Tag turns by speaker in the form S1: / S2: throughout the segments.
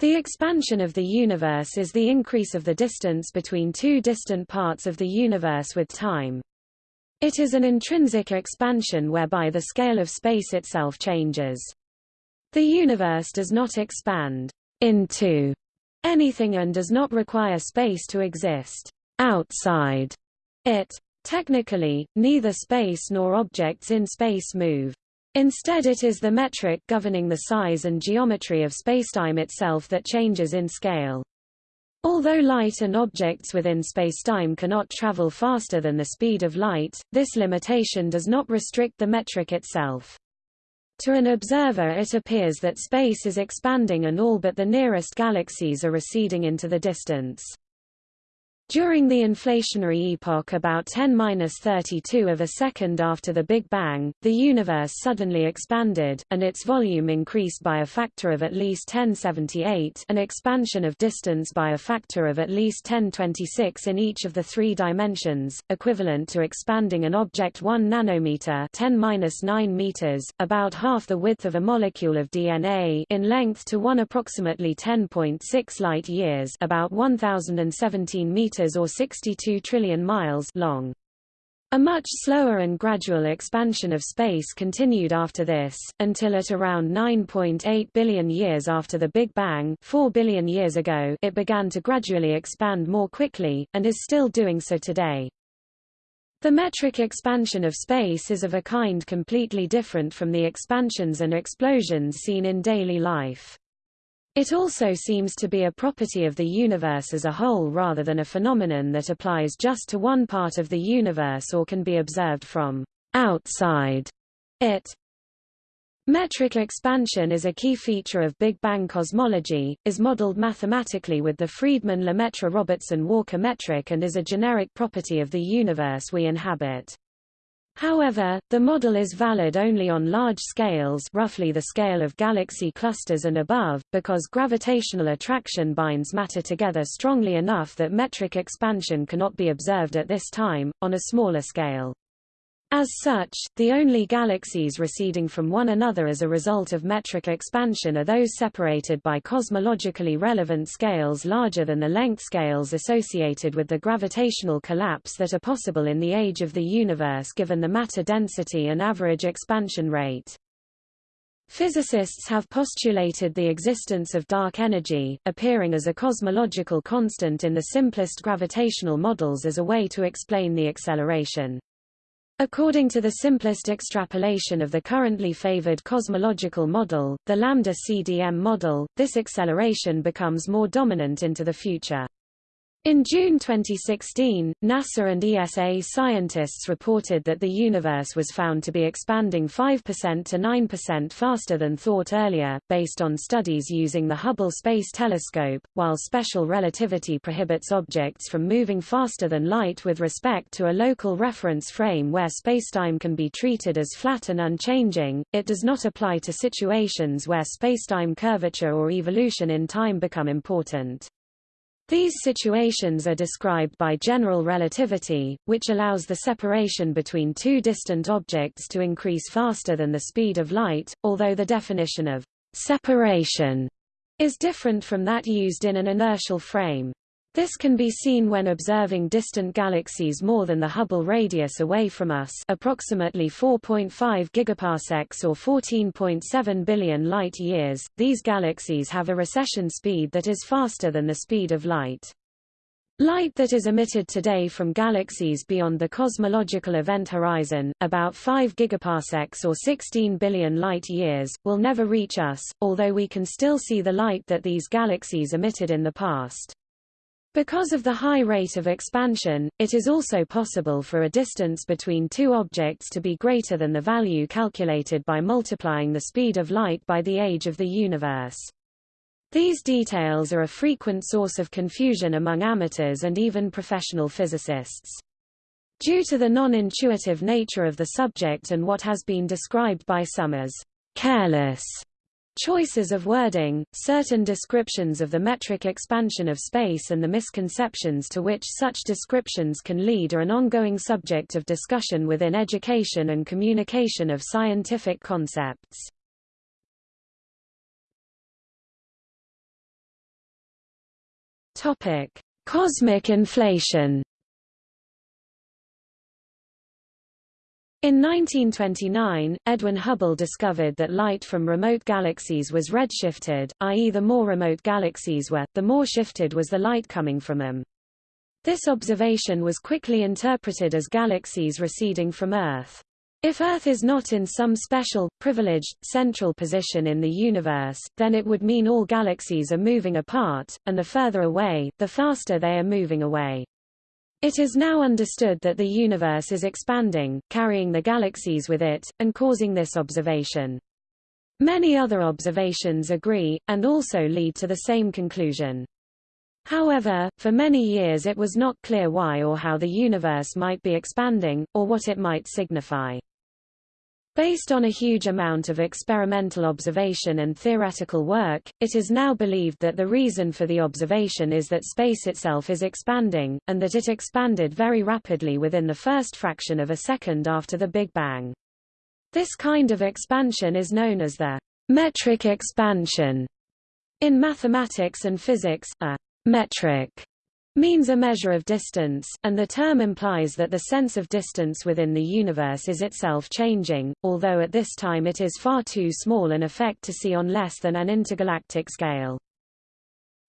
S1: The expansion of the universe is the increase of the distance between two distant parts of the universe with time. It is an intrinsic expansion whereby the scale of space itself changes. The universe does not expand into anything and does not require space to exist outside it. Technically, neither space nor objects in space move. Instead it is the metric governing the size and geometry of spacetime itself that changes in scale. Although light and objects within spacetime cannot travel faster than the speed of light, this limitation does not restrict the metric itself. To an observer it appears that space is expanding and all but the nearest galaxies are receding into the distance. During the inflationary epoch about 10-32 of a second after the Big Bang, the universe suddenly expanded, and its volume increased by a factor of at least 1078 an expansion of distance by a factor of at least 1026 in each of the three dimensions, equivalent to expanding an object 1 nanometer 10-9 meters, about half the width of a molecule of DNA in length to 1 approximately 10.6 light-years about 1017 meters meters or 62 trillion miles long. A much slower and gradual expansion of space continued after this, until at around 9.8 billion years after the Big Bang 4 billion years ago it began to gradually expand more quickly, and is still doing so today. The metric expansion of space is of a kind completely different from the expansions and explosions seen in daily life. It also seems to be a property of the universe as a whole rather than a phenomenon that applies just to one part of the universe or can be observed from outside it. Metric expansion is a key feature of Big Bang cosmology, is modeled mathematically with the Friedmann-Lemaitre-Robertson-Walker metric and is a generic property of the universe we inhabit. However, the model is valid only on large scales roughly the scale of galaxy clusters and above, because gravitational attraction binds matter together strongly enough that metric expansion cannot be observed at this time, on a smaller scale. As such, the only galaxies receding from one another as a result of metric expansion are those separated by cosmologically relevant scales larger than the length scales associated with the gravitational collapse that are possible in the age of the universe given the matter density and average expansion rate. Physicists have postulated the existence of dark energy, appearing as a cosmological constant in the simplest gravitational models as a way to explain the acceleration. According to the simplest extrapolation of the currently favored cosmological model, the lambda CDM model, this acceleration becomes more dominant into the future. In June 2016, NASA and ESA scientists reported that the universe was found to be expanding 5% to 9% faster than thought earlier, based on studies using the Hubble Space Telescope, while special relativity prohibits objects from moving faster than light with respect to a local reference frame where spacetime can be treated as flat and unchanging, it does not apply to situations where spacetime curvature or evolution in time become important. These situations are described by general relativity, which allows the separation between two distant objects to increase faster than the speed of light, although the definition of separation is different from that used in an inertial frame. This can be seen when observing distant galaxies more than the Hubble radius away from us approximately 4.5 gigaparsecs or 14.7 billion light-years. These galaxies have a recession speed that is faster than the speed of light. Light that is emitted today from galaxies beyond the cosmological event horizon, about 5 gigaparsecs or 16 billion light-years, will never reach us, although we can still see the light that these galaxies emitted in the past. Because of the high rate of expansion, it is also possible for a distance between two objects to be greater than the value calculated by multiplying the speed of light by the age of the universe. These details are a frequent source of confusion among amateurs and even professional physicists. Due to the non-intuitive nature of the subject and what has been described by some as careless Choices of wording, certain descriptions of the metric expansion of space and the misconceptions to which such descriptions can lead are an ongoing subject of discussion within education and communication of scientific concepts. Topic: Cosmic inflation. In 1929, Edwin Hubble discovered that light from remote galaxies was redshifted, i.e. the more remote galaxies were, the more shifted was the light coming from them. This observation was quickly interpreted as galaxies receding from Earth. If Earth is not in some special, privileged, central position in the universe, then it would mean all galaxies are moving apart, and the further away, the faster they are moving away. It is now understood that the universe is expanding, carrying the galaxies with it, and causing this observation. Many other observations agree, and also lead to the same conclusion. However, for many years it was not clear why or how the universe might be expanding, or what it might signify. Based on a huge amount of experimental observation and theoretical work, it is now believed that the reason for the observation is that space itself is expanding, and that it expanded very rapidly within the first fraction of a second after the Big Bang. This kind of expansion is known as the metric expansion. In mathematics and physics, a metric means a measure of distance, and the term implies that the sense of distance within the universe is itself changing, although at this time it is far too small an effect to see on less than an intergalactic scale.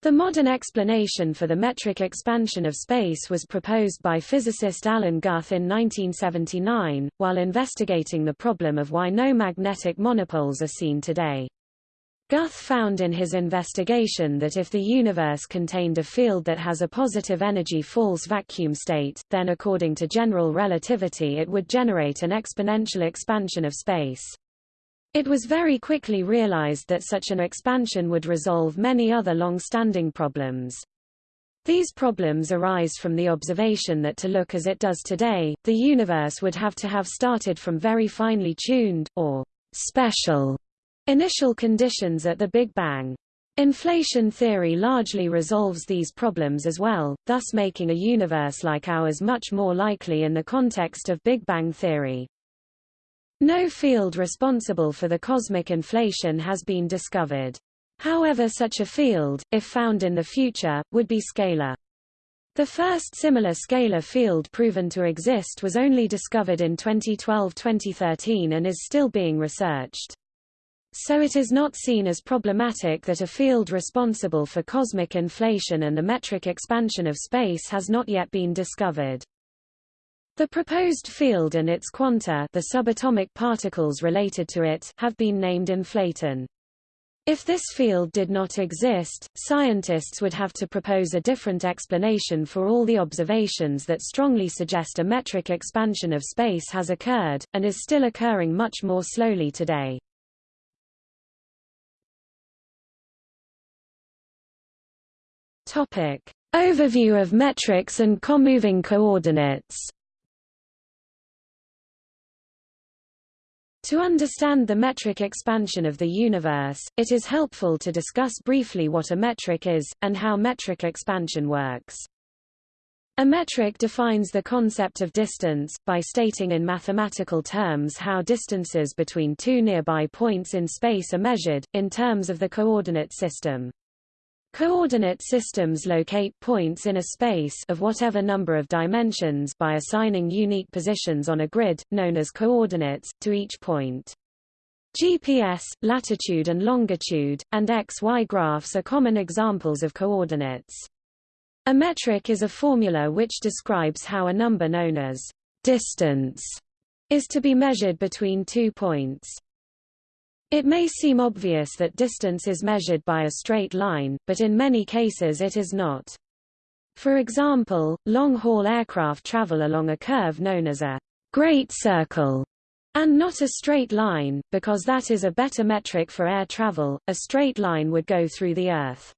S1: The modern explanation for the metric expansion of space was proposed by physicist Alan Guth in 1979, while investigating the problem of why no magnetic monopoles are seen today. Guth found in his investigation that if the universe contained a field that has a positive energy false vacuum state, then according to general relativity it would generate an exponential expansion of space. It was very quickly realized that such an expansion would resolve many other long-standing problems. These problems arise from the observation that to look as it does today, the universe would have to have started from very finely tuned, or special, Initial conditions at the Big Bang. Inflation theory largely resolves these problems as well, thus making a universe like ours much more likely in the context of Big Bang theory. No field responsible for the cosmic inflation has been discovered. However such a field, if found in the future, would be scalar. The first similar scalar field proven to exist was only discovered in 2012-2013 and is still being researched. So it is not seen as problematic that a field responsible for cosmic inflation and the metric expansion of space has not yet been discovered. The proposed field and its quanta the subatomic particles related to it have been named inflaton. If this field did not exist, scientists would have to propose a different explanation for all the observations that strongly suggest a metric expansion of space has occurred, and is still occurring much more slowly today. Topic. Overview of metrics and comoving coordinates To understand the metric expansion of the universe, it is helpful to discuss briefly what a metric is, and how metric expansion works. A metric defines the concept of distance, by stating in mathematical terms how distances between two nearby points in space are measured, in terms of the coordinate system. Coordinate systems locate points in a space of whatever number of dimensions by assigning unique positions on a grid, known as coordinates, to each point. GPS, latitude and longitude, and XY graphs are common examples of coordinates. A metric is a formula which describes how a number known as distance is to be measured between two points. It may seem obvious that distance is measured by a straight line, but in many cases it is not. For example, long-haul aircraft travel along a curve known as a great circle, and not a straight line, because that is a better metric for air travel, a straight line would go through the Earth.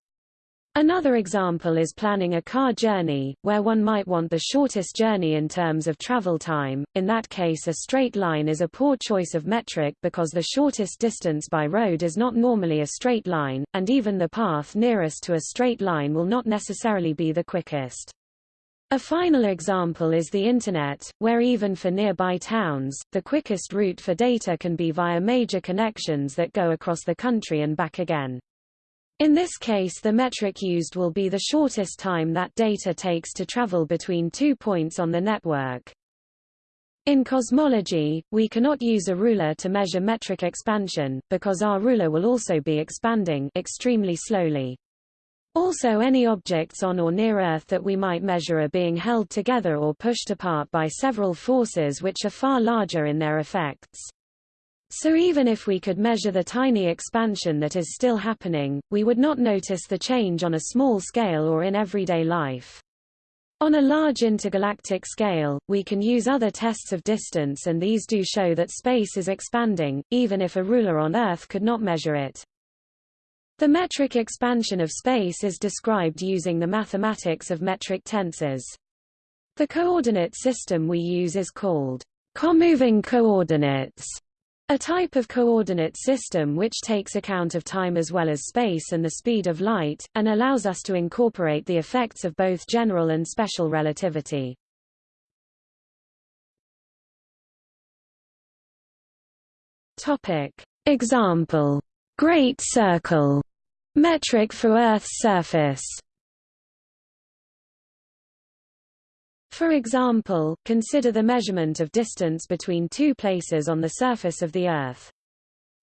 S1: Another example is planning a car journey, where one might want the shortest journey in terms of travel time. In that case a straight line is a poor choice of metric because the shortest distance by road is not normally a straight line, and even the path nearest to a straight line will not necessarily be the quickest. A final example is the Internet, where even for nearby towns, the quickest route for data can be via major connections that go across the country and back again. In this case the metric used will be the shortest time that data takes to travel between two points on the network. In cosmology, we cannot use a ruler to measure metric expansion, because our ruler will also be expanding extremely slowly. Also any objects on or near Earth that we might measure are being held together or pushed apart by several forces which are far larger in their effects. So even if we could measure the tiny expansion that is still happening, we would not notice the change on a small scale or in everyday life. On a large intergalactic scale, we can use other tests of distance and these do show that space is expanding, even if a ruler on Earth could not measure it. The metric expansion of space is described using the mathematics of metric tensors. The coordinate system we use is called comoving coordinates a type of coordinate system which takes account of time as well as space and the speed of light, and allows us to incorporate the effects of both general and special relativity. Topic. Example. Great circle. Metric for Earth's surface For example, consider the measurement of distance between two places on the surface of the Earth.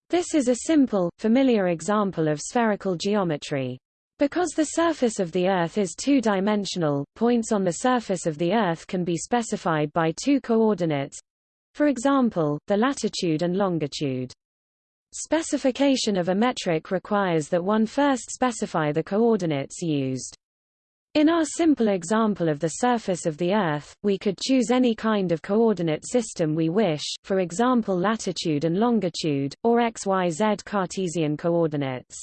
S1: This is a simple, familiar example of spherical geometry. Because the surface of the Earth is two-dimensional, points on the surface of the Earth can be specified by two coordinates—for example, the latitude and longitude. Specification of a metric requires that one first specify the coordinates used. In our simple example of the surface of the Earth, we could choose any kind of coordinate system we wish for example latitude and longitude, or XYZ Cartesian coordinates.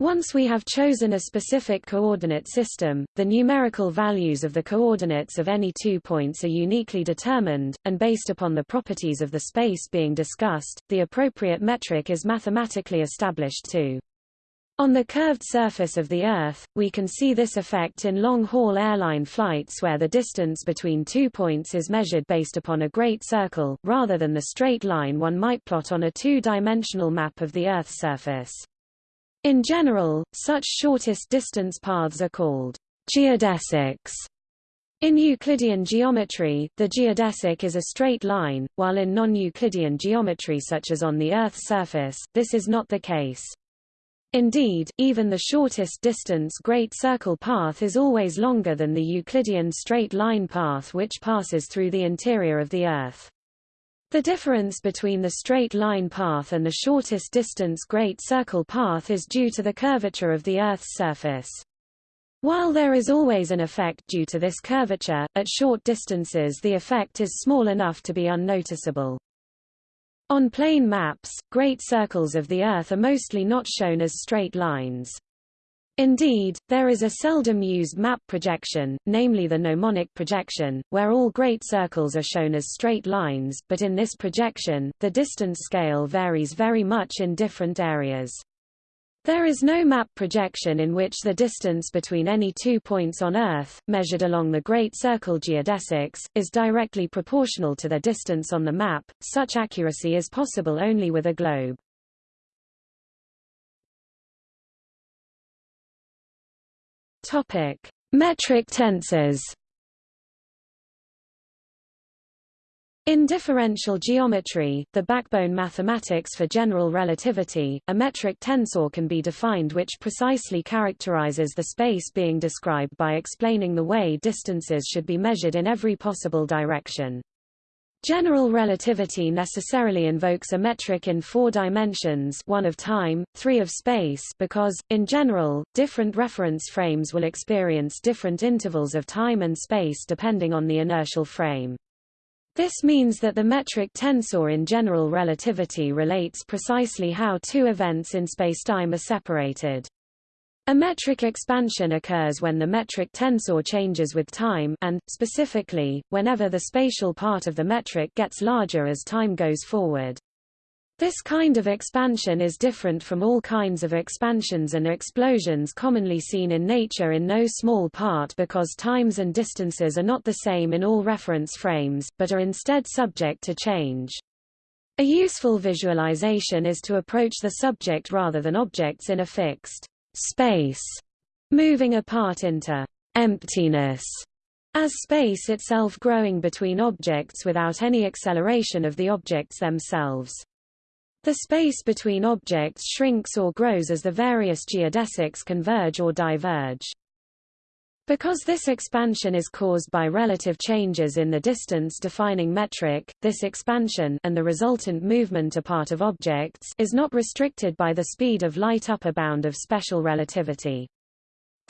S1: Once we have chosen a specific coordinate system, the numerical values of the coordinates of any two points are uniquely determined, and based upon the properties of the space being discussed, the appropriate metric is mathematically established too. On the curved surface of the Earth, we can see this effect in long-haul airline flights where the distance between two points is measured based upon a great circle, rather than the straight line one might plot on a two-dimensional map of the Earth's surface. In general, such shortest distance paths are called geodesics. In Euclidean geometry, the geodesic is a straight line, while in non-Euclidean geometry such as on the Earth's surface, this is not the case. Indeed, even the shortest distance great circle path is always longer than the Euclidean straight line path which passes through the interior of the Earth. The difference between the straight line path and the shortest distance great circle path is due to the curvature of the Earth's surface. While there is always an effect due to this curvature, at short distances the effect is small enough to be unnoticeable. On plane maps, great circles of the Earth are mostly not shown as straight lines. Indeed, there is a seldom used map projection, namely the gnomonic projection, where all great circles are shown as straight lines, but in this projection, the distance scale varies very much in different areas. There is no map projection in which the distance between any two points on Earth, measured along the Great Circle geodesics, is directly proportional to their distance on the map. Such accuracy is possible only with a globe. Topic: Metric tensors. In differential geometry, the backbone mathematics for general relativity, a metric tensor can be defined which precisely characterizes the space being described by explaining the way distances should be measured in every possible direction. General relativity necessarily invokes a metric in four dimensions one of time, three of space because, in general, different reference frames will experience different intervals of time and space depending on the inertial frame. This means that the metric tensor in general relativity relates precisely how two events in spacetime are separated. A metric expansion occurs when the metric tensor changes with time and, specifically, whenever the spatial part of the metric gets larger as time goes forward. This kind of expansion is different from all kinds of expansions and explosions commonly seen in nature in no small part because times and distances are not the same in all reference frames, but are instead subject to change. A useful visualization is to approach the subject rather than objects in a fixed space moving apart into emptiness as space itself growing between objects without any acceleration of the objects themselves. The space between objects shrinks or grows as the various geodesics converge or diverge. Because this expansion is caused by relative changes in the distance-defining metric, this expansion and the resultant movement apart of objects is not restricted by the speed of light upper bound of special relativity.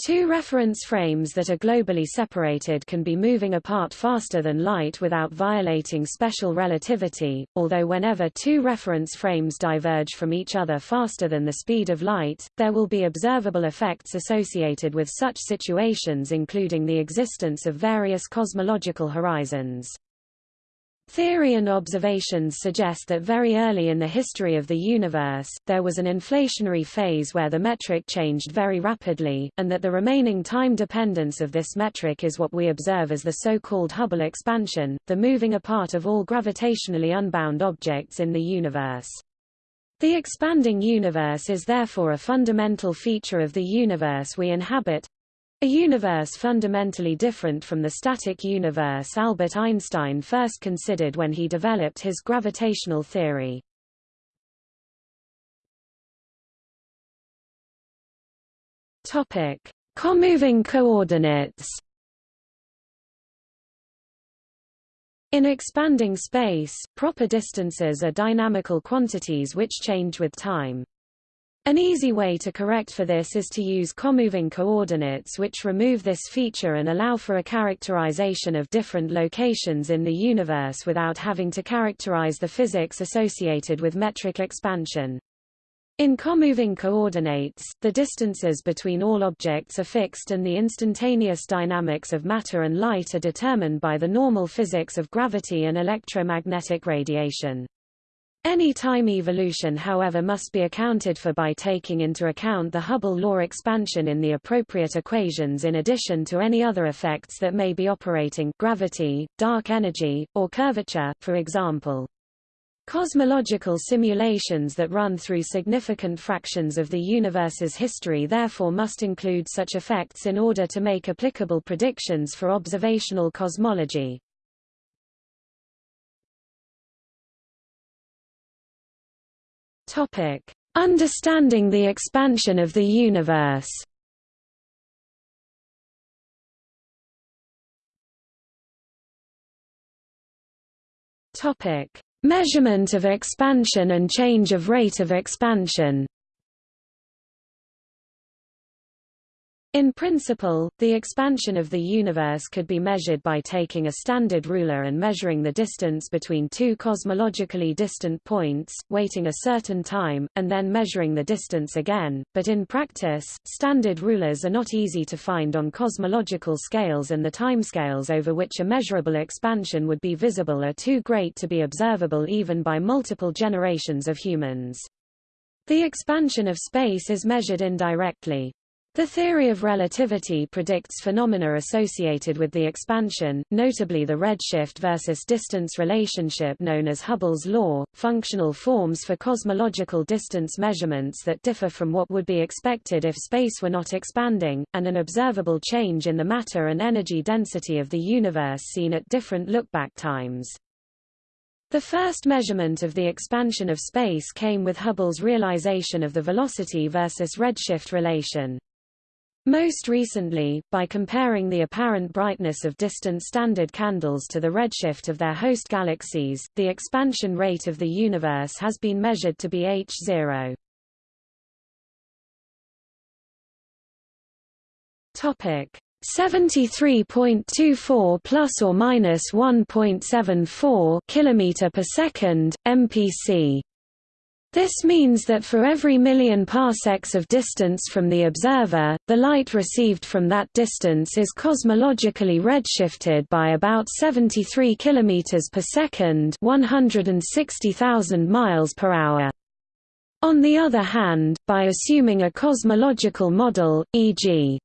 S1: Two reference frames that are globally separated can be moving apart faster than light without violating special relativity, although whenever two reference frames diverge from each other faster than the speed of light, there will be observable effects associated with such situations including the existence of various cosmological horizons. Theory and observations suggest that very early in the history of the universe, there was an inflationary phase where the metric changed very rapidly, and that the remaining time dependence of this metric is what we observe as the so-called Hubble expansion, the moving apart of all gravitationally unbound objects in the universe. The expanding universe is therefore a fundamental feature of the universe we inhabit, a universe fundamentally different from the static universe Albert Einstein first considered when he developed his gravitational theory. Topic: Comoving coordinates. In expanding space, proper distances are dynamical quantities which change with time. An easy way to correct for this is to use comoving coordinates which remove this feature and allow for a characterization of different locations in the universe without having to characterize the physics associated with metric expansion. In comoving coordinates, the distances between all objects are fixed and the instantaneous dynamics of matter and light are determined by the normal physics of gravity and electromagnetic radiation. Any time evolution however must be accounted for by taking into account the Hubble law expansion in the appropriate equations in addition to any other effects that may be operating gravity, dark energy, or curvature, for example. Cosmological simulations that run through significant fractions of the universe's history therefore must include such effects in order to make applicable predictions for observational cosmology. Topic: Understanding the expansion of the universe. Topic: Measurement of expansion and change of rate of expansion. In principle, the expansion of the universe could be measured by taking a standard ruler and measuring the distance between two cosmologically distant points, waiting a certain time, and then measuring the distance again, but in practice, standard rulers are not easy to find on cosmological scales and the timescales over which a measurable expansion would be visible are too great to be observable even by multiple generations of humans. The expansion of space is measured indirectly. The theory of relativity predicts phenomena associated with the expansion, notably the redshift versus distance relationship known as Hubble's law, functional forms for cosmological distance measurements that differ from what would be expected if space were not expanding, and an observable change in the matter and energy density of the universe seen at different lookback times. The first measurement of the expansion of space came with Hubble's realization of the velocity versus redshift relation. Most recently, by comparing the apparent brightness of distant standard candles to the redshift of their host galaxies, the expansion rate of the universe has been measured to be h0. Topic 73.24 plus or minus 1.74 kilometer per second MPC this means that for every million parsecs of distance from the observer, the light received from that distance is cosmologically redshifted by about 73 km per second 160,000 miles per hour. On the other hand, by assuming a cosmological model, e.g.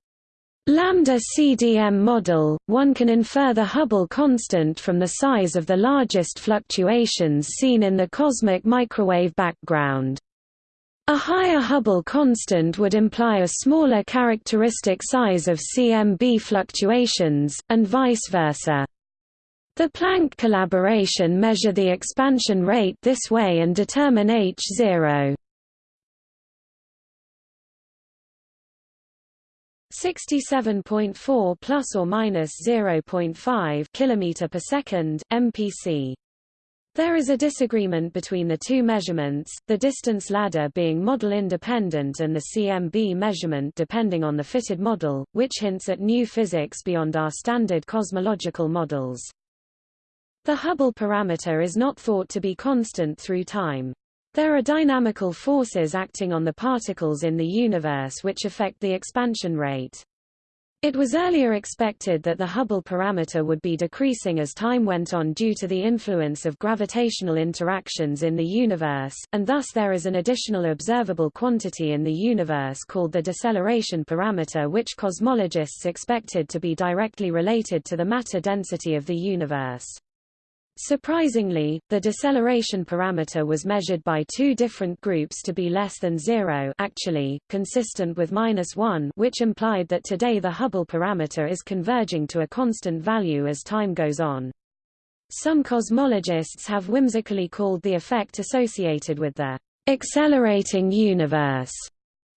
S1: Lambda CDM model, one can infer the Hubble constant from the size of the largest fluctuations seen in the cosmic microwave background. A higher Hubble constant would imply a smaller characteristic size of CMB fluctuations, and vice versa. The Planck collaboration measure the expansion rate this way and determine h0. 67.4 plus or minus 0.5 km per second MPC there is a disagreement between the two measurements, the distance ladder being model independent and the CMB measurement depending on the fitted model, which hints at new physics beyond our standard cosmological models. The Hubble parameter is not thought to be constant through time. There are dynamical forces acting on the particles in the universe which affect the expansion rate. It was earlier expected that the Hubble parameter would be decreasing as time went on due to the influence of gravitational interactions in the universe, and thus there is an additional observable quantity in the universe called the deceleration parameter which cosmologists expected to be directly related to the matter density of the universe. Surprisingly, the deceleration parameter was measured by two different groups to be less than zero actually, consistent with minus one which implied that today the Hubble parameter is converging to a constant value as time goes on. Some cosmologists have whimsically called the effect associated with the accelerating universe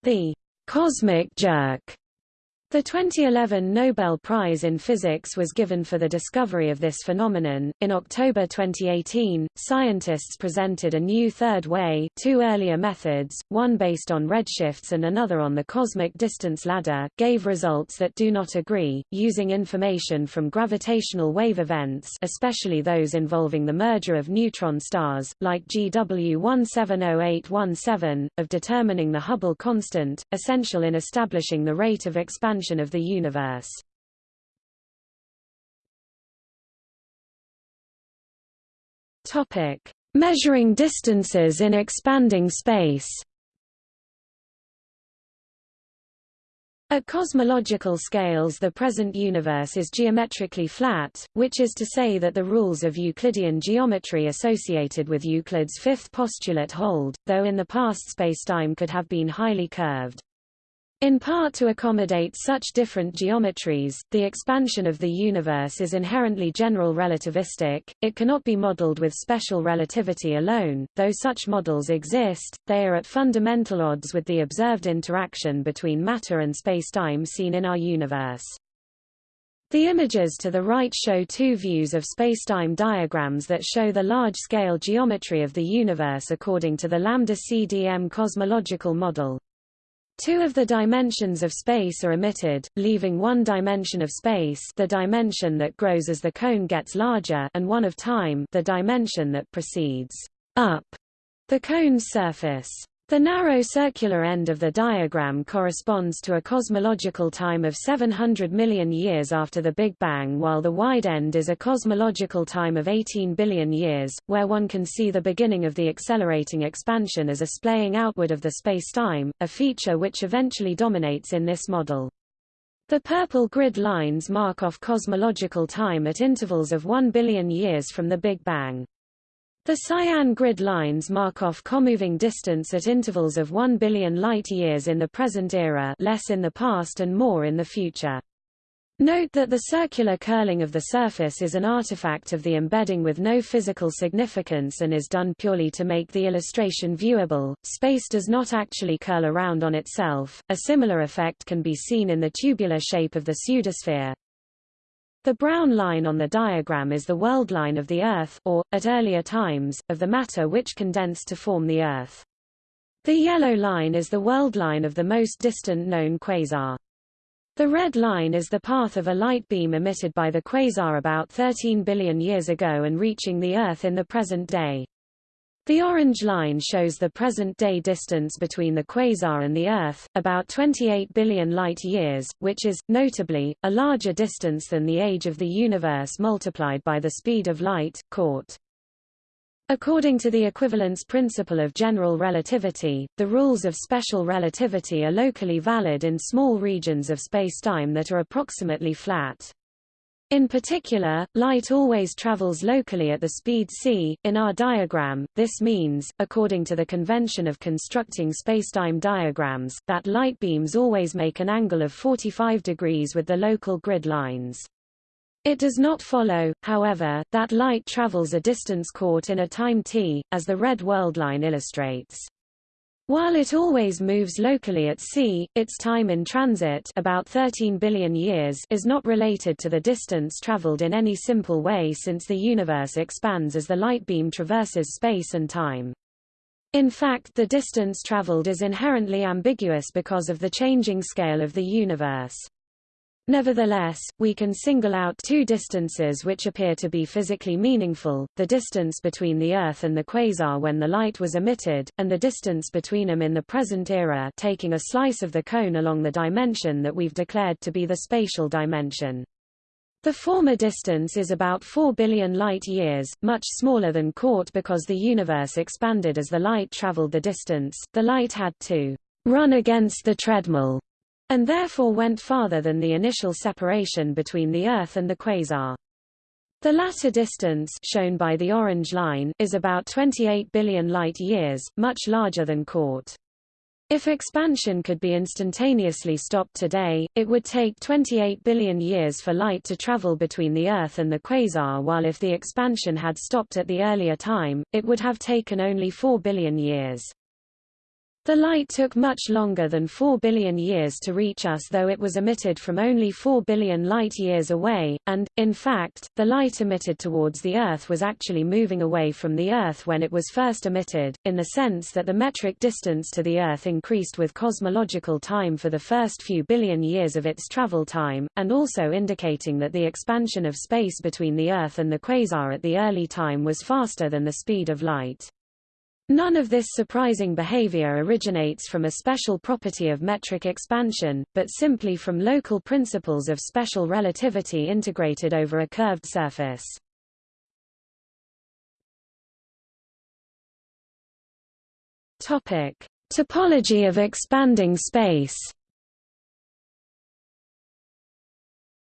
S1: the cosmic jerk. The 2011 Nobel Prize in Physics was given for the discovery of this phenomenon. In October 2018, scientists presented a new third way, two earlier methods, one based on redshifts and another on the cosmic distance ladder, gave results that do not agree, using information from gravitational wave events, especially those involving the merger of neutron stars, like GW 170817, of determining the Hubble constant, essential in establishing the rate of expansion expansion of the universe. Topic: Measuring distances in expanding space. At cosmological scales the present universe is geometrically flat, which is to say that the rules of Euclidean geometry associated with Euclid's fifth postulate hold, though in the past spacetime could have been highly curved. In part to accommodate such different geometries, the expansion of the universe is inherently general relativistic, it cannot be modeled with special relativity alone, though such models exist, they are at fundamental odds with the observed interaction between matter and spacetime seen in our universe. The images to the right show two views of spacetime diagrams that show the large-scale geometry of the universe according to the lambda-CDM cosmological model. Two of the dimensions of space are omitted, leaving one dimension of space the dimension that grows as the cone gets larger and one of time the dimension that proceeds up the cone's surface. The narrow circular end of the diagram corresponds to a cosmological time of 700 million years after the Big Bang while the wide end is a cosmological time of 18 billion years, where one can see the beginning of the accelerating expansion as a splaying outward of the spacetime, a feature which eventually dominates in this model. The purple grid lines mark off cosmological time at intervals of 1 billion years from the Big Bang. The cyan grid lines mark off comoving distance at intervals of 1 billion light-years in the present era less in the past and more in the future. Note that the circular curling of the surface is an artifact of the embedding with no physical significance and is done purely to make the illustration viewable. Space does not actually curl around on itself. A similar effect can be seen in the tubular shape of the pseudosphere. The brown line on the diagram is the world line of the Earth, or, at earlier times, of the matter which condensed to form the Earth. The yellow line is the world line of the most distant known quasar. The red line is the path of a light beam emitted by the quasar about 13 billion years ago and reaching the Earth in the present day. The orange line shows the present-day distance between the quasar and the Earth, about 28 billion light-years, which is, notably, a larger distance than the age of the universe multiplied by the speed of light, caught. According to the equivalence principle of general relativity, the rules of special relativity are locally valid in small regions of spacetime that are approximately flat. In particular, light always travels locally at the speed c. In our diagram, this means, according to the convention of constructing spacetime diagrams, that light beams always make an angle of 45 degrees with the local grid lines. It does not follow, however, that light travels a distance caught in a time t, as the red world line illustrates. While it always moves locally at c, its time in transit about 13 billion years is not related to the distance traveled in any simple way since the universe expands as the light beam traverses space and time. In fact the distance traveled is inherently ambiguous because of the changing scale of the universe. Nevertheless, we can single out two distances which appear to be physically meaningful, the distance between the Earth and the quasar when the light was emitted, and the distance between them in the present era taking a slice of the cone along the dimension that we've declared to be the spatial dimension. The former distance is about 4 billion light-years, much smaller than caught because the universe expanded as the light traveled the distance, the light had to run against the treadmill and therefore went farther than the initial separation between the Earth and the quasar. The latter distance shown by the orange line is about 28 billion light-years, much larger than Cort. If expansion could be instantaneously stopped today, it would take 28 billion years for light to travel between the Earth and the quasar while if the expansion had stopped at the earlier time, it would have taken only 4 billion years. The light took much longer than 4 billion years to reach us though it was emitted from only 4 billion light-years away, and, in fact, the light emitted towards the Earth was actually moving away from the Earth when it was first emitted, in the sense that the metric distance to the Earth increased with cosmological time for the first few billion years of its travel time, and also indicating that the expansion of space between the Earth and the quasar at the early time was faster than the speed of light. None of this surprising behavior originates from a special property of metric expansion, but simply from local principles of special relativity integrated over a curved surface. Topic: Topology of expanding space.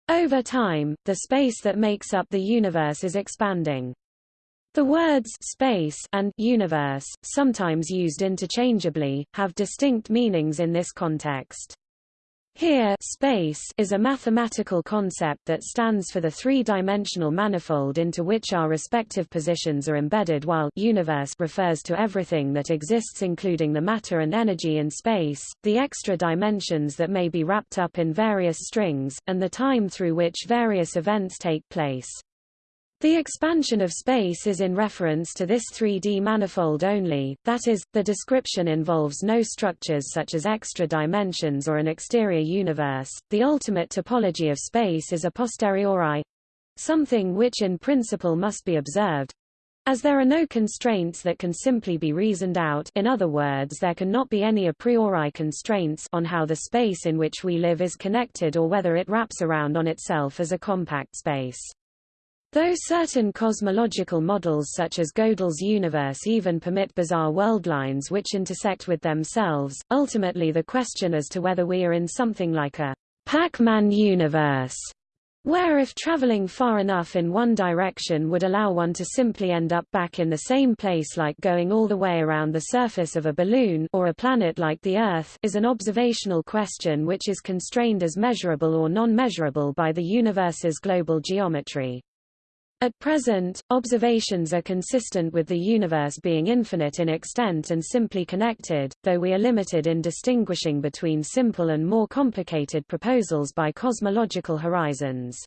S1: Over time, the space that makes up the universe is expanding. The words space and universe, sometimes used interchangeably, have distinct meanings in this context. Here space is a mathematical concept that stands for the three-dimensional manifold into which our respective positions are embedded while universe refers to everything that exists including the matter and energy in space, the extra dimensions that may be wrapped up in various strings, and the time through which various events take place. The expansion of space is in reference to this 3D manifold only, that is, the description involves no structures such as extra dimensions or an exterior universe. The ultimate topology of space is a posteriori something which in principle must be observed, as there are no constraints that can simply be reasoned out in other words there cannot be any a priori constraints on how the space in which we live is connected or whether it wraps around on itself as a compact space. Though certain cosmological models such as Gödel's universe even permit bizarre worldlines which intersect with themselves, ultimately the question as to whether we are in something like a Pac-Man universe, where if traveling far enough in one direction would allow one to simply end up back in the same place like going all the way around the surface of a balloon or a planet like the Earth is an observational question which is constrained as measurable or non-measurable by the universe's global geometry. At present, observations are consistent with the universe being infinite in extent and simply connected, though we are limited in distinguishing between simple and more complicated proposals by cosmological horizons.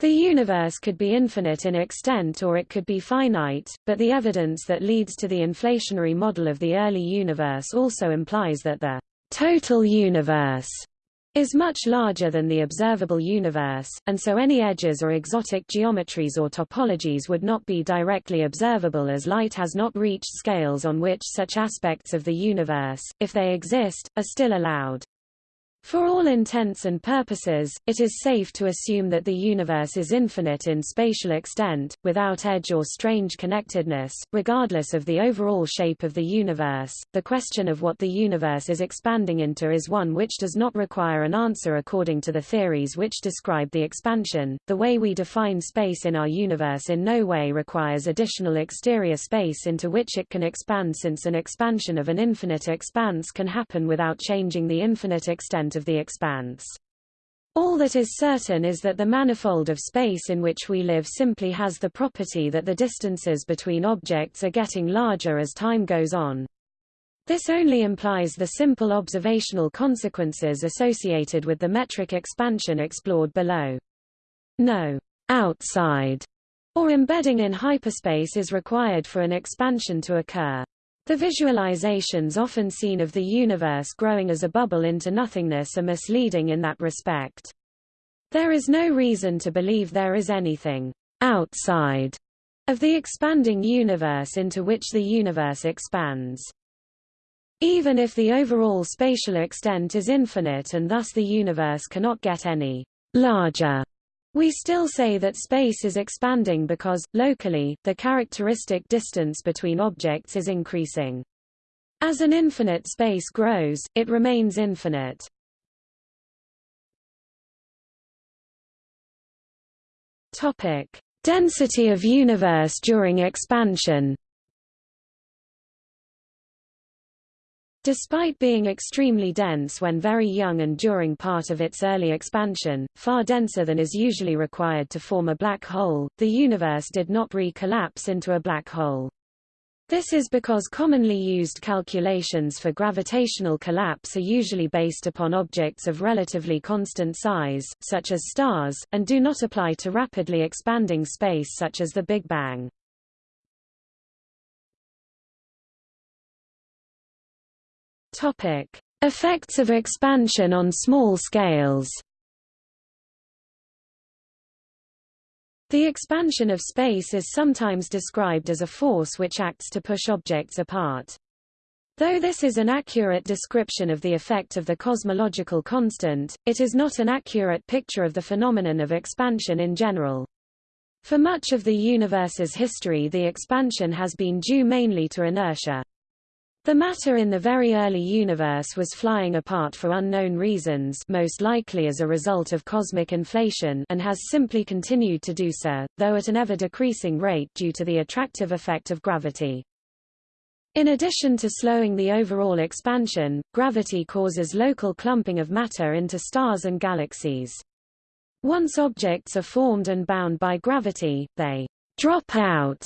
S1: The universe could be infinite in extent or it could be finite, but the evidence that leads to the inflationary model of the early universe also implies that the total universe is much larger than the observable universe, and so any edges or exotic geometries or topologies would not be directly observable as light has not reached scales on which such aspects of the universe, if they exist, are still allowed. For all intents and purposes, it is safe to assume that the universe is infinite in spatial extent, without edge or strange connectedness, regardless of the overall shape of the universe. The question of what the universe is expanding into is one which does not require an answer according to the theories which describe the expansion. The way we define space in our universe in no way requires additional exterior space into which it can expand since an expansion of an infinite expanse can happen without changing the infinite extent of the expanse. All that is certain is that the manifold of space in which we live simply has the property that the distances between objects are getting larger as time goes on. This only implies the simple observational consequences associated with the metric expansion explored below. No outside or embedding in hyperspace is required for an expansion to occur. The visualizations often seen of the universe growing as a bubble into nothingness are misleading in that respect. There is no reason to believe there is anything outside of the expanding universe into which the universe expands. Even if the overall spatial extent is infinite and thus the universe cannot get any larger, we still say that space is expanding because, locally, the characteristic distance between objects is increasing. As an infinite space grows, it remains infinite. Topic: Density of universe during expansion. Despite being extremely dense when very young and during part of its early expansion, far denser than is usually required to form a black hole, the universe did not re-collapse into a black hole. This is because commonly used calculations for gravitational collapse are usually based upon objects of relatively constant size, such as stars, and do not apply to rapidly expanding space such as the Big Bang. Effects of expansion on small scales. The expansion of space is sometimes described as a force which acts to push objects apart. Though this is an accurate description of the effect of the cosmological constant, it is not an accurate picture of the phenomenon of expansion in general. For much of the universe's history the expansion has been due mainly to inertia. The matter in the very early universe was flying apart for unknown reasons most likely as a result of cosmic inflation and has simply continued to do so, though at an ever-decreasing rate due to the attractive effect of gravity. In addition to slowing the overall expansion, gravity causes local clumping of matter into stars and galaxies. Once objects are formed and bound by gravity, they drop out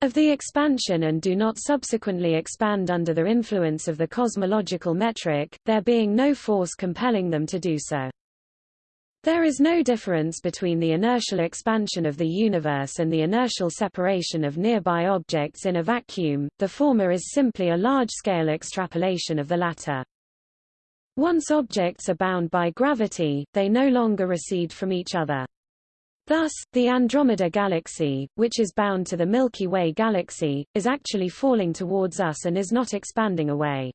S1: of the expansion and do not subsequently expand under the influence of the cosmological metric, there being no force compelling them to do so. There is no difference between the inertial expansion of the universe and the inertial separation of nearby objects in a vacuum, the former is simply a large-scale extrapolation of the latter. Once objects are bound by gravity, they no longer recede from each other. Thus, the Andromeda Galaxy, which is bound to the Milky Way galaxy, is actually falling towards us and is not expanding away.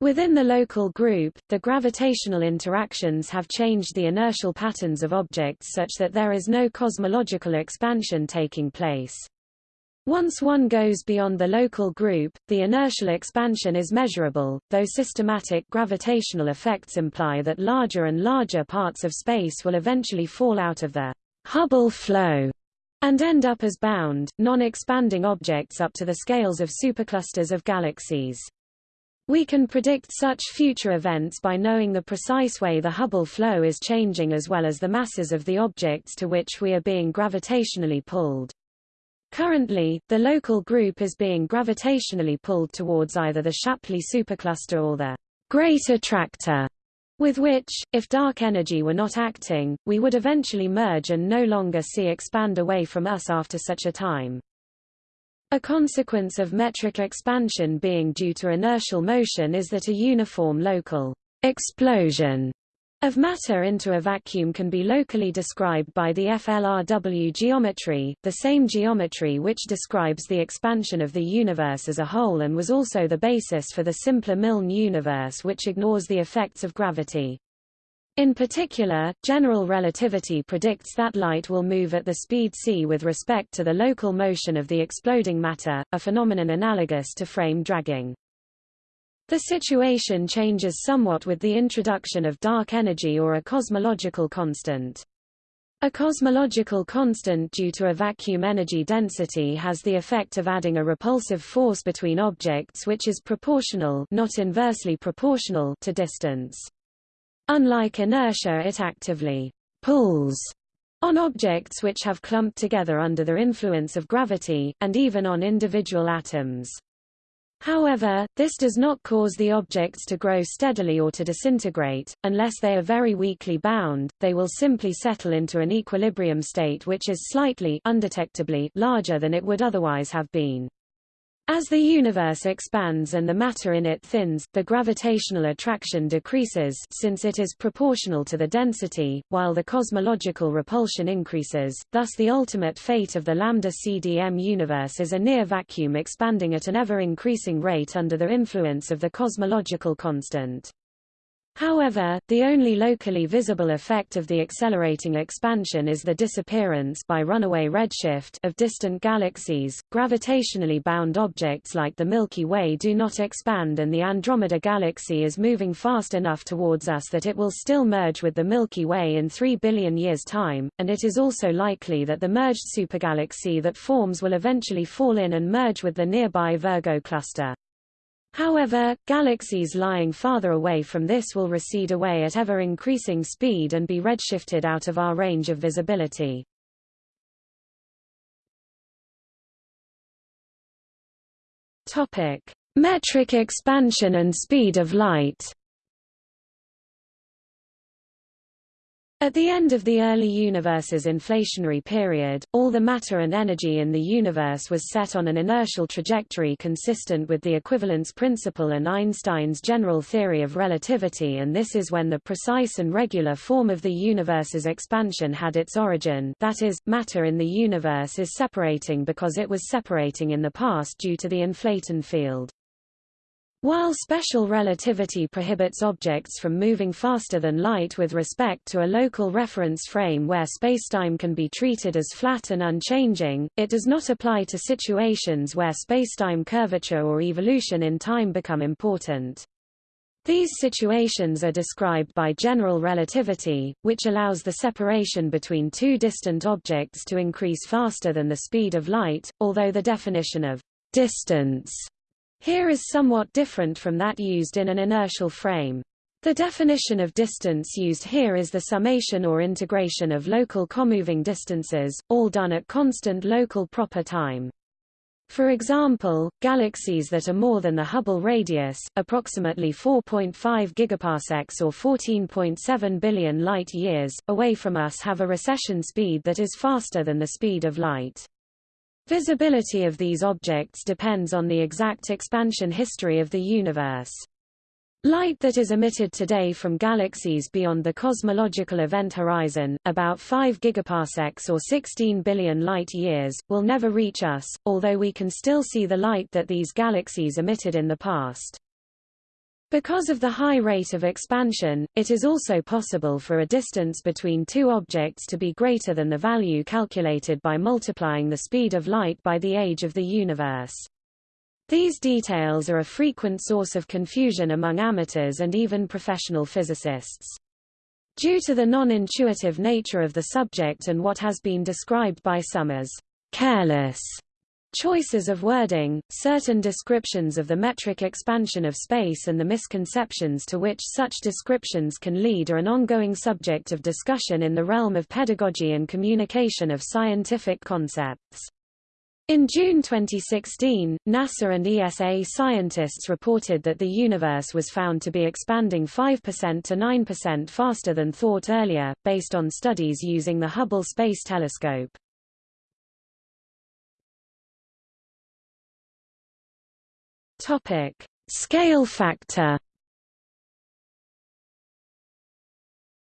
S1: Within the local group, the gravitational interactions have changed the inertial patterns of objects such that there is no cosmological expansion taking place. Once one goes beyond the local group, the inertial expansion is measurable, though systematic gravitational effects imply that larger and larger parts of space will eventually fall out of the Hubble flow and end up as bound, non-expanding objects up to the scales of superclusters of galaxies. We can predict such future events by knowing the precise way the Hubble flow is changing as well as the masses of the objects to which we are being gravitationally pulled. Currently, the local group is being gravitationally pulled towards either the Shapley supercluster or the Great Attractor with which, if dark energy were not acting, we would eventually merge and no longer see expand away from us after such a time. A consequence of metric expansion being due to inertial motion is that a uniform local explosion of matter into a vacuum can be locally described by the FLRW geometry, the same geometry which describes the expansion of the universe as a whole and was also the basis for the simpler Milne universe which ignores the effects of gravity. In particular, general relativity predicts that light will move at the speed c with respect to the local motion of the exploding matter, a phenomenon analogous to frame dragging. The situation changes somewhat with the introduction of dark energy or a cosmological constant. A cosmological constant due to a vacuum energy density has the effect of adding a repulsive force between objects which is proportional not inversely proportional to distance. Unlike inertia it actively pulls on objects which have clumped together under the influence of gravity, and even on individual atoms. However, this does not cause the objects to grow steadily or to disintegrate, unless they are very weakly bound, they will simply settle into an equilibrium state which is slightly undetectably larger than it would otherwise have been. As the universe expands and the matter in it thins, the gravitational attraction decreases since it is proportional to the density, while the cosmological repulsion increases, thus the ultimate fate of the lambda CDM universe is a near vacuum expanding at an ever-increasing rate under the influence of the cosmological constant. However, the only locally visible effect of the accelerating expansion is the disappearance by runaway redshift of distant galaxies. Gravitationally bound objects like the Milky Way do not expand and the Andromeda galaxy is moving fast enough towards us that it will still merge with the Milky Way in 3 billion years' time, and it is also likely that the merged supergalaxy that forms will eventually fall in and merge with the nearby Virgo cluster. However, galaxies lying farther away from this will recede away at ever-increasing speed and be redshifted out of our range of visibility. Topic: Metric expansion and speed of light. At the end of the early universe's inflationary period, all the matter and energy in the universe was set on an inertial trajectory consistent with the equivalence principle and Einstein's general theory of relativity and this is when the precise and regular form of the universe's expansion had its origin that is, matter in the universe is separating because it was separating in the past due to the inflaton field. While special relativity prohibits objects from moving faster than light with respect to a local reference frame where spacetime can be treated as flat and unchanging, it does not apply to situations where spacetime curvature or evolution in time become important. These situations are described by general relativity, which allows the separation between two distant objects to increase faster than the speed of light, although the definition of distance here is somewhat different from that used in an inertial frame. The definition of distance used here is the summation or integration of local comoving distances, all done at constant local proper time. For example, galaxies that are more than the Hubble radius, approximately 4.5 gigaparsecs or 14.7 billion light-years, away from us have a recession speed that is faster than the speed of light. Visibility of these objects depends on the exact expansion history of the universe. Light that is emitted today from galaxies beyond the cosmological event horizon, about 5 gigaparsecs or 16 billion light-years, will never reach us, although we can still see the light that these galaxies emitted in the past. Because of the high rate of expansion, it is also possible for a distance between two objects to be greater than the value calculated by multiplying the speed of light by the age of the universe. These details are a frequent source of confusion among amateurs and even professional physicists. Due to the non-intuitive nature of the subject and what has been described by some as careless Choices of wording, certain descriptions of the metric expansion of space and the misconceptions to which such descriptions can lead are an ongoing subject of discussion in the realm of pedagogy and communication of scientific concepts. In June 2016, NASA and ESA scientists reported that the universe was found to be expanding 5% to 9% faster than thought earlier, based on studies using the Hubble Space Telescope. Topic: Scale factor.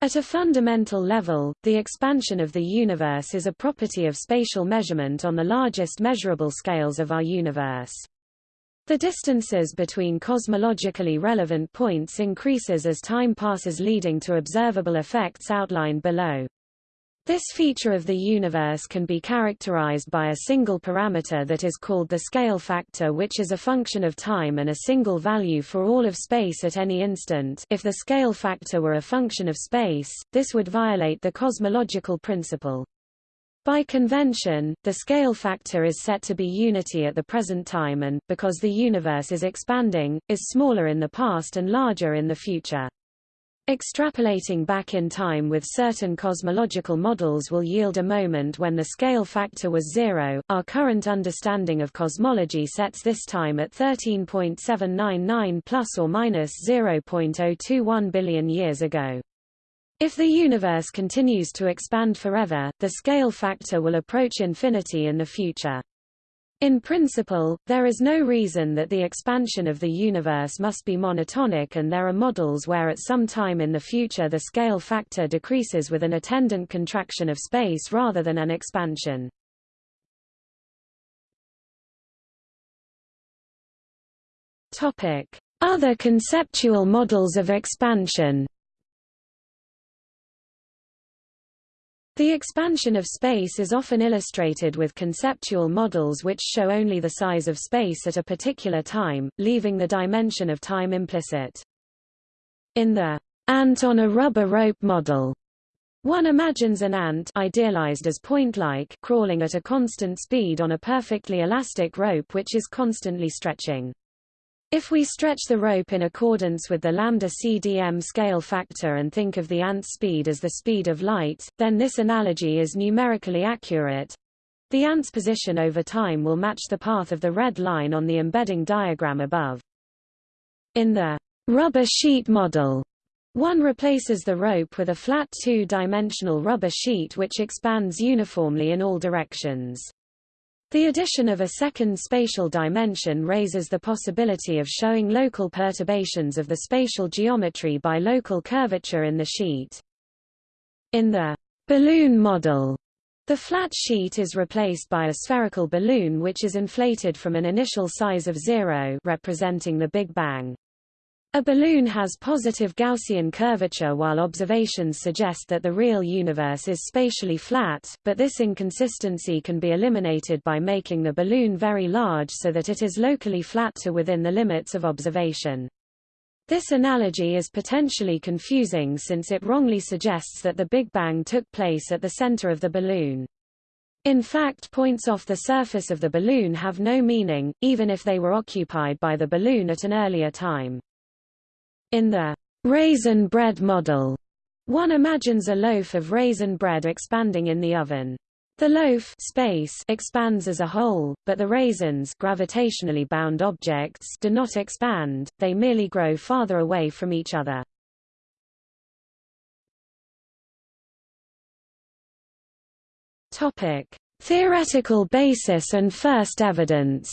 S1: At a fundamental level, the expansion of the universe is a property of spatial measurement on the largest measurable scales of our universe. The distances between cosmologically relevant points increases as time passes leading to observable effects outlined below. This feature of the universe can be characterized by a single parameter that is called the scale factor which is a function of time and a single value for all of space at any instant if the scale factor were a function of space, this would violate the cosmological principle. By convention, the scale factor is set to be unity at the present time and, because the universe is expanding, is smaller in the past and larger in the future. Extrapolating back in time with certain cosmological models will yield a moment when the scale factor was zero. Our current understanding of cosmology sets this time at 13.799 plus or minus 0.021 billion years ago. If the universe continues to expand forever, the scale factor will approach infinity in the future. In principle, there is no reason that the expansion of the universe must be monotonic and there are models where at some time in the future the scale factor decreases with an attendant contraction of space rather than an expansion. Other conceptual models of expansion The expansion of space is often illustrated with conceptual models which show only the size of space at a particular time, leaving the dimension of time implicit. In the ant on a rubber rope model, one imagines an ant idealized as point-like crawling at a constant speed on a perfectly elastic rope which is constantly stretching. If we stretch the rope in accordance with the lambda CDM scale factor and think of the ant's speed as the speed of light, then this analogy is numerically accurate. The ant's position over time will match the path of the red line on the embedding diagram above. In the rubber sheet model, one replaces the rope with a flat two-dimensional rubber sheet which expands uniformly in all directions. The addition of a second spatial dimension raises the possibility of showing local perturbations of the spatial geometry by local curvature in the sheet. In the balloon model, the flat sheet is replaced by a spherical balloon which is inflated from an initial size of zero representing the Big Bang. A balloon has positive Gaussian curvature while observations suggest that the real universe is spatially flat, but this inconsistency can be eliminated by making the balloon very large so that it is locally flat to within the limits of observation. This analogy is potentially confusing since it wrongly suggests that the Big Bang took place at the center of the balloon. In fact points off the surface of the balloon have no meaning, even if they were occupied by the balloon at an earlier time. In the raisin bread model, one imagines a loaf of raisin bread expanding in the oven. The loaf space expands as a whole, but the raisins gravitationally bound objects do not expand, they merely grow farther away from each other. Topic: Theoretical basis and first evidence.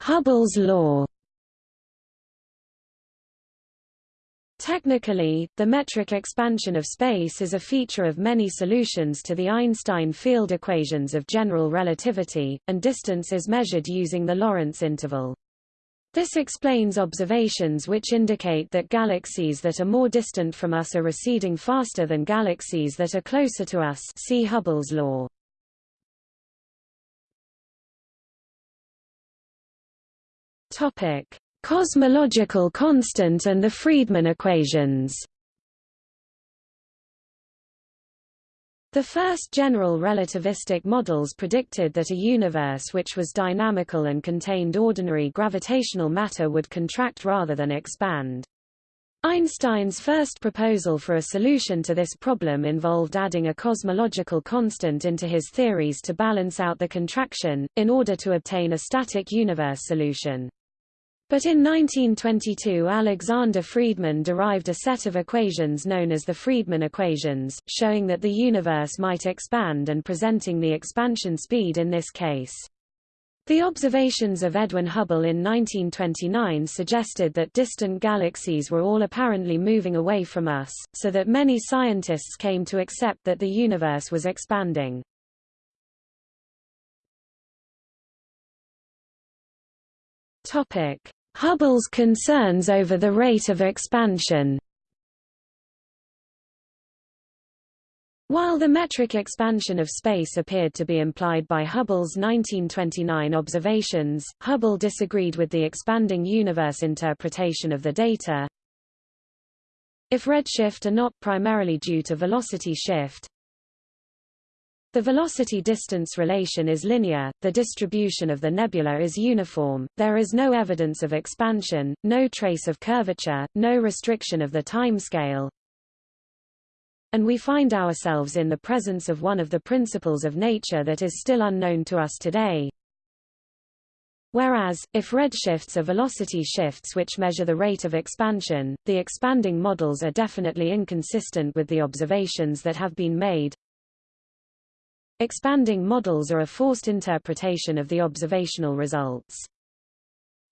S1: Hubble's law. Technically, the metric expansion of space is a feature of many solutions to the Einstein field equations of general relativity, and distance is measured using the Lorentz interval. This explains observations which indicate that galaxies that are more distant from us are receding faster than galaxies that are closer to us see Hubble's law. Topic: Cosmological constant and the Friedmann equations. The first general relativistic models predicted that a universe which was dynamical and contained ordinary gravitational matter would contract rather than expand. Einstein's first proposal for a solution to this problem involved adding a cosmological constant into his theories to balance out the contraction, in order to obtain a static universe solution. But in 1922 Alexander Friedmann derived a set of equations known as the Friedmann equations, showing that the universe might expand and presenting the expansion speed in this case. The observations of Edwin Hubble in 1929 suggested that distant galaxies were all apparently moving away from us, so that many scientists came to accept that the universe was expanding. Topic: Hubble's concerns over the rate of expansion While the metric expansion of space appeared to be implied by Hubble's 1929 observations, Hubble disagreed with the expanding universe interpretation of the data. If redshift are not primarily due to velocity shift, the velocity-distance relation is linear, the distribution of the nebula is uniform, there is no evidence of expansion, no trace of curvature, no restriction of the timescale, and we find ourselves in the presence of one of the principles of nature that is still unknown to us today. Whereas, if redshifts are velocity shifts which measure the rate of expansion, the expanding models are definitely inconsistent with the observations that have been made. Expanding models are a forced interpretation of the observational results.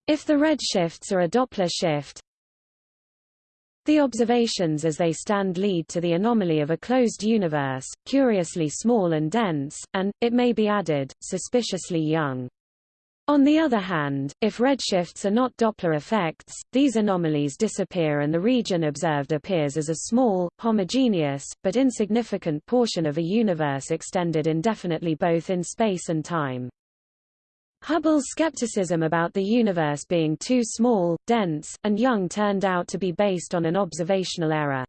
S1: If the redshifts are a Doppler shift, the observations as they stand lead to the anomaly of a closed universe, curiously small and dense, and, it may be added, suspiciously young. On the other hand, if redshifts are not Doppler effects, these anomalies disappear and the region observed appears as a small, homogeneous, but insignificant portion of a universe extended indefinitely both in space and time. Hubble's skepticism about the universe being too small, dense, and young turned out to be based on an observational error.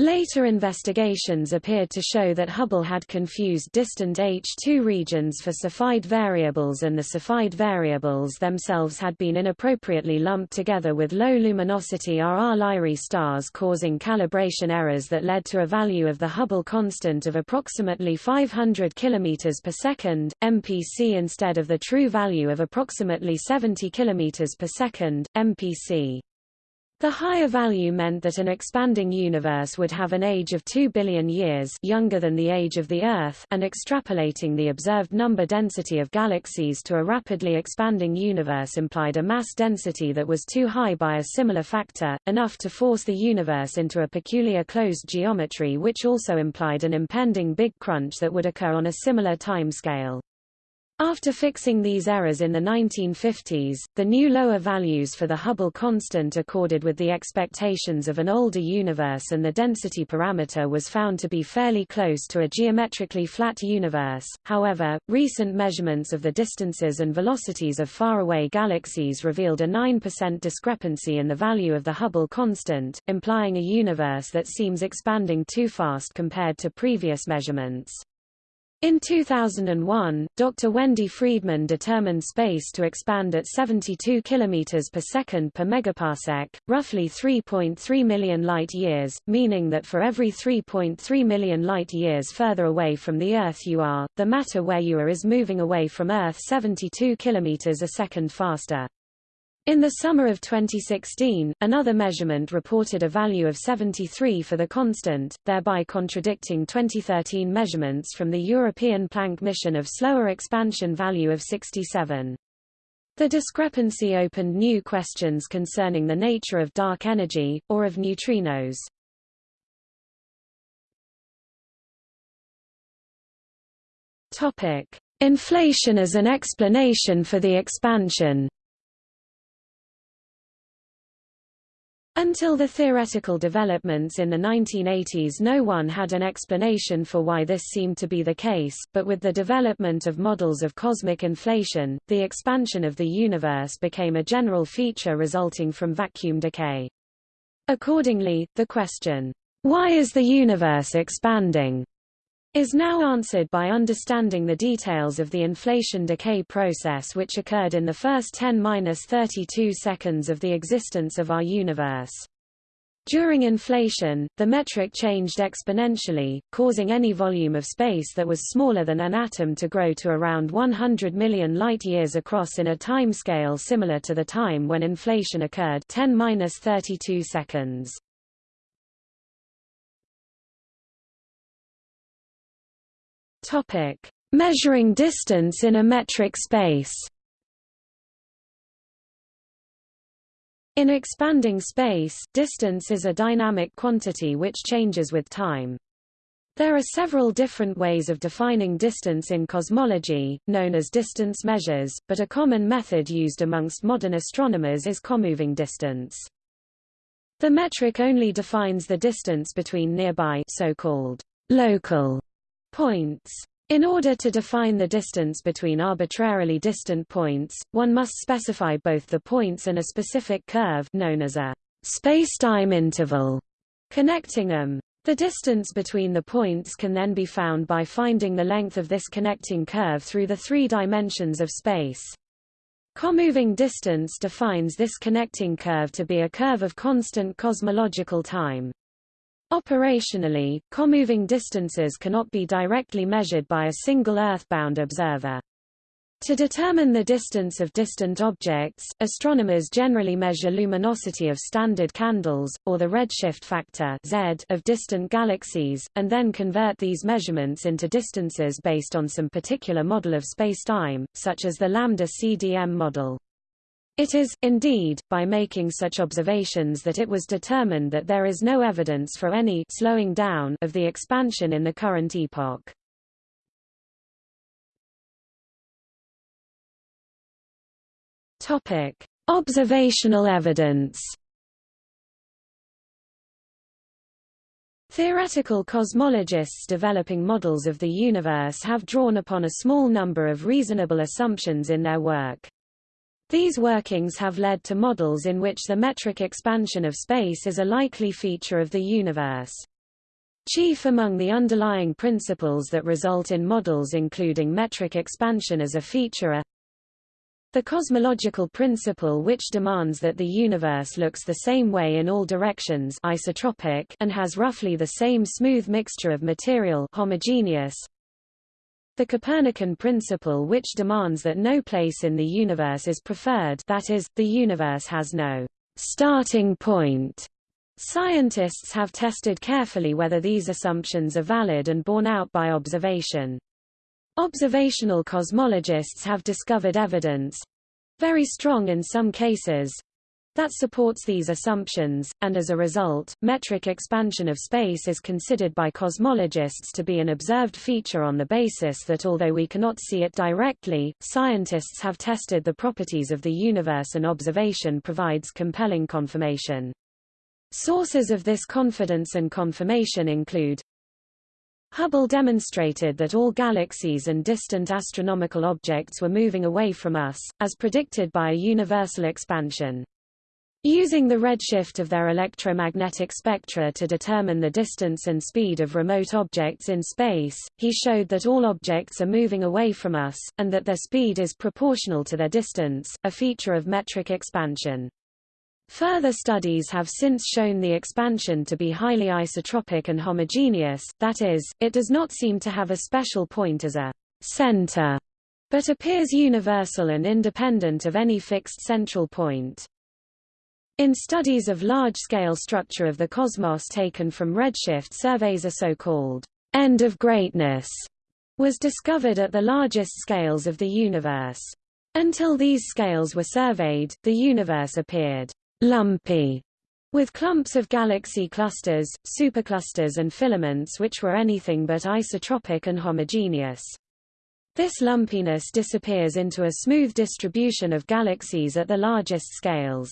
S1: Later investigations appeared to show that Hubble had confused distant H2 regions for Cepheid variables and the Cepheid variables themselves had been inappropriately lumped together with low luminosity RR Lyrae stars causing calibration errors that led to a value of the Hubble constant of approximately 500 km per second, MPC instead of the true value of approximately 70 km per second, MPC. The higher value meant that an expanding universe would have an age of 2 billion years younger than the age of the Earth and extrapolating the observed number density of galaxies to a rapidly expanding universe implied a mass density that was too high by a similar factor, enough to force the universe into a peculiar closed geometry which also implied an impending big crunch that would occur on a similar timescale. After fixing these errors in the 1950s, the new lower values for the Hubble constant accorded with the expectations of an older universe and the density parameter was found to be fairly close to a geometrically flat universe. However, recent measurements of the distances and velocities of faraway galaxies revealed a 9% discrepancy in the value of the Hubble constant, implying a universe that seems expanding too fast compared to previous measurements. In 2001, Dr. Wendy Freedman determined space to expand at 72 km per second per megaparsec, roughly 3.3 million light-years, meaning that for every 3.3 million light-years further away from the Earth you are, the matter where you are is moving away from Earth 72 km a second faster. In the summer of 2016, another measurement reported a value of 73 for the constant, thereby contradicting 2013 measurements from the European Planck mission of slower expansion value of 67. The discrepancy opened new questions concerning the nature of dark energy, or of neutrinos. Inflation as an explanation for the expansion Until the theoretical developments in the 1980s no one had an explanation for why this seemed to be the case, but with the development of models of cosmic inflation, the expansion of the universe became a general feature resulting from vacuum decay. Accordingly, the question, why is the universe expanding? Is now answered by understanding the details of the inflation decay process which occurred in the first 10-32 seconds of the existence of our universe. During inflation, the metric changed exponentially, causing any volume of space that was smaller than an atom to grow to around 100 million light-years across in a timescale similar to the time when inflation occurred 10-32 seconds. Topic: Measuring distance in a metric space. In expanding space, distance is a dynamic quantity which changes with time. There are several different ways of defining distance in cosmology, known as distance measures, but a common method used amongst modern astronomers is comoving distance. The metric only defines the distance between nearby so-called local points. In order to define the distance between arbitrarily distant points, one must specify both the points and a specific curve known as a spacetime interval connecting them. The distance between the points can then be found by finding the length of this connecting curve through the three dimensions of space. Comoving distance defines this connecting curve to be a curve of constant cosmological time. Operationally, comoving distances cannot be directly measured by a single earthbound observer. To determine the distance of distant objects, astronomers generally measure luminosity of standard candles, or the redshift factor Z of distant galaxies, and then convert these measurements into distances based on some particular model of spacetime, such as the lambda CDM model. It is, indeed, by making such observations that it was determined that there is no evidence for any slowing down of the expansion in the current epoch. Topic: Observational evidence. Theoretical cosmologists developing models of the universe have drawn upon a small number of reasonable assumptions in their work. These workings have led to models in which the metric expansion of space is a likely feature of the universe. Chief among the underlying principles that result in models including metric expansion as a feature are the cosmological principle which demands that the universe looks the same way in all directions isotropic and has roughly the same smooth mixture of material homogeneous. The Copernican principle which demands that no place in the universe is preferred that is, the universe has no starting point. Scientists have tested carefully whether these assumptions are valid and borne out by observation. Observational cosmologists have discovered evidence very strong in some cases that supports these assumptions, and as a result, metric expansion of space is considered by cosmologists to be an observed feature on the basis that although we cannot see it directly, scientists have tested the properties of the universe and observation provides compelling confirmation. Sources of this confidence and confirmation include Hubble demonstrated that all galaxies and distant astronomical objects were moving away from us, as predicted by a universal expansion. Using the redshift of their electromagnetic spectra to determine the distance and speed of remote objects in space, he showed that all objects are moving away from us, and that their speed is proportional to their distance, a feature of metric expansion. Further studies have since shown the expansion to be highly isotropic and homogeneous, that is, it does not seem to have a special point as a center, but appears universal and independent of any fixed central point. In studies of large-scale structure of the cosmos taken from redshift surveys a so-called end of greatness was discovered at the largest scales of the universe. Until these scales were surveyed, the universe appeared lumpy, with clumps of galaxy clusters, superclusters and filaments which were anything but isotropic and homogeneous. This lumpiness disappears into a smooth distribution of galaxies at the largest scales.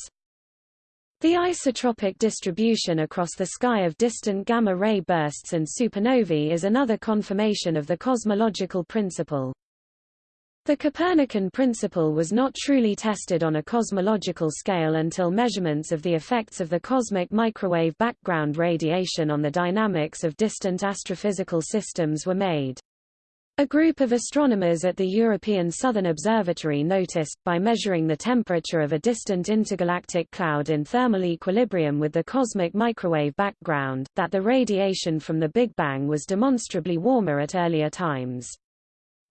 S1: The isotropic distribution across the sky of distant gamma-ray bursts and supernovae is another confirmation of the cosmological principle. The Copernican principle was not truly tested on a cosmological scale until measurements of the effects of the cosmic microwave background radiation on the dynamics of distant astrophysical systems were made. A group of astronomers at the European Southern Observatory noticed, by measuring the temperature of a distant intergalactic cloud in thermal equilibrium with the cosmic microwave background, that the radiation from the Big Bang was demonstrably warmer at earlier times.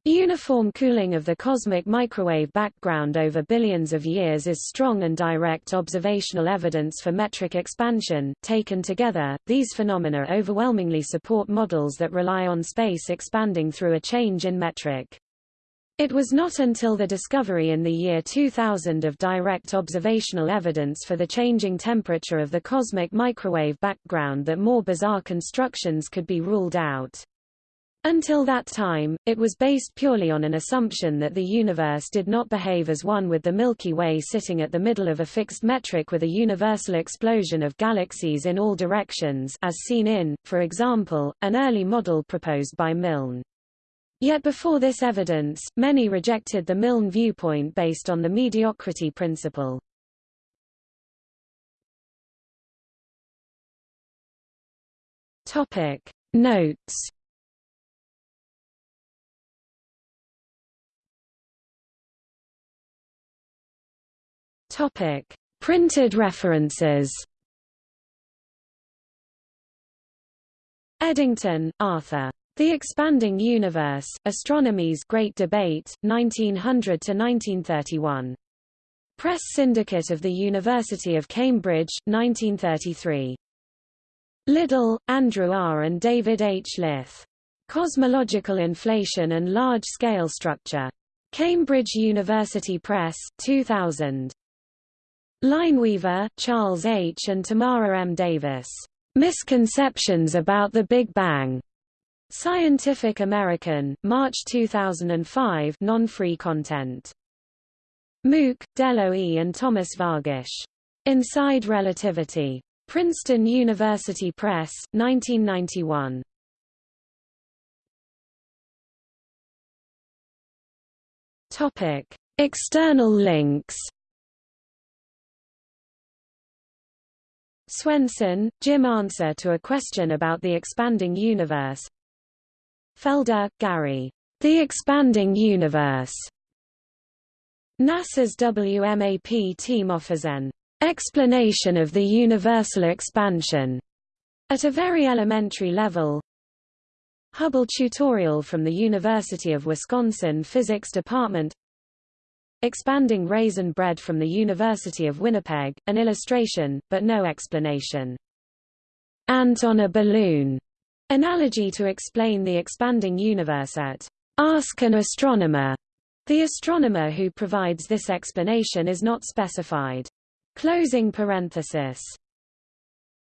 S1: Uniform cooling of the cosmic microwave background over billions of years is strong and direct observational evidence for metric expansion. Taken together, these phenomena overwhelmingly support models that rely on space expanding through a change in metric. It was not until the discovery in the year 2000 of direct observational evidence for the changing temperature of the cosmic microwave background that more bizarre constructions could be ruled out. Until that time, it was based purely on an assumption that the universe did not behave as one with the Milky Way sitting at the middle of a fixed metric with a universal explosion of galaxies in all directions as seen in, for example, an early model proposed by Milne. Yet before this evidence, many rejected the Milne viewpoint based on the mediocrity principle. Topic Notes Topic Printed references Eddington, Arthur. The Expanding Universe, Astronomy's Great Debate, 1900 to 1931. Press Syndicate of the University of Cambridge, 1933. Liddle, Andrew R. and David H. Lyth. Cosmological Inflation and Large-Scale Structure. Cambridge University Press, 2000. Lineweaver, Charles H. and Tamara M. Davis. Misconceptions about the Big Bang. Scientific American, March 2005 non-free content. Mook, Delo E. and Thomas Vargish. Inside Relativity. Princeton University Press, 1991. Topic. External links Swenson, Jim Answer to a question about the expanding universe Felder, Gary. The Expanding Universe. NASA's WMAP team offers an explanation of the universal expansion at a very elementary level. Hubble tutorial from the University of Wisconsin Physics Department Expanding raisin bread from the University of Winnipeg, an illustration, but no explanation. Ant on a balloon Analogy to explain the expanding universe at Ask an Astronomer. The astronomer who provides this explanation is not specified. Closing parenthesis